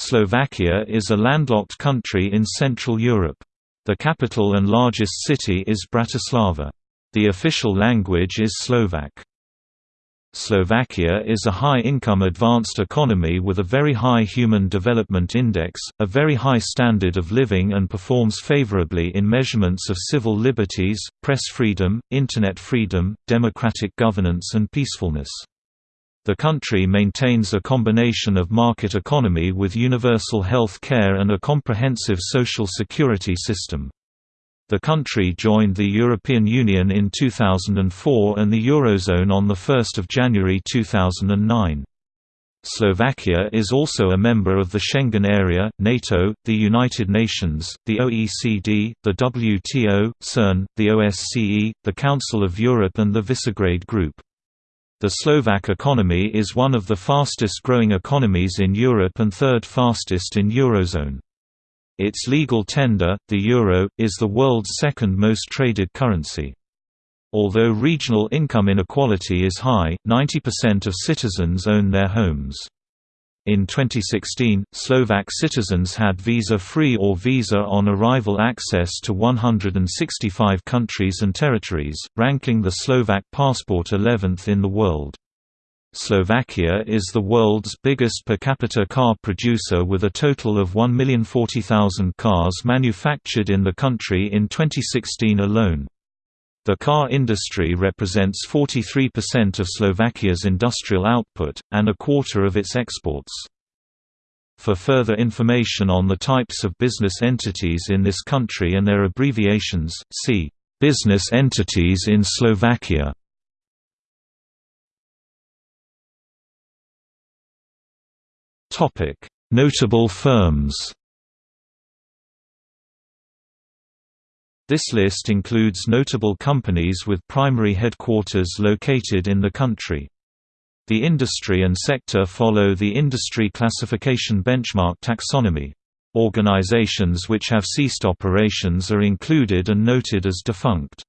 Slovakia is a landlocked country in Central Europe. The capital and largest city is Bratislava. The official language is Slovak. Slovakia is a high-income advanced economy with a very high Human Development Index, a very high standard of living and performs favorably in measurements of civil liberties, press freedom, internet freedom, democratic governance and peacefulness. The country maintains a combination of market economy with universal health care and a comprehensive social security system. The country joined the European Union in 2004 and the Eurozone on 1 January 2009. Slovakia is also a member of the Schengen area, NATO, the United Nations, the OECD, the WTO, CERN, the OSCE, the Council of Europe and the Visegrad Group. The Slovak economy is one of the fastest growing economies in Europe and third fastest in Eurozone. Its legal tender, the euro, is the world's second most traded currency. Although regional income inequality is high, 90% of citizens own their homes. In 2016, Slovak citizens had visa-free or visa-on-arrival access to 165 countries and territories, ranking the Slovak passport 11th in the world. Slovakia is the world's biggest per capita car producer with a total of 1,040,000 cars manufactured in the country in 2016 alone. The car industry represents 43% of Slovakia's industrial output, and a quarter of its exports. For further information on the types of business entities in this country and their abbreviations, see Business entities in Slovakia. Notable firms This list includes notable companies with primary headquarters located in the country. The industry and sector follow the industry classification benchmark taxonomy. Organizations which have ceased operations are included and noted as defunct.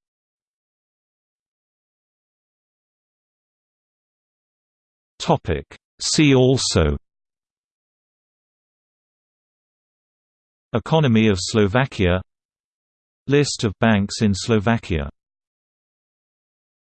See also Economy of Slovakia List of banks in Slovakia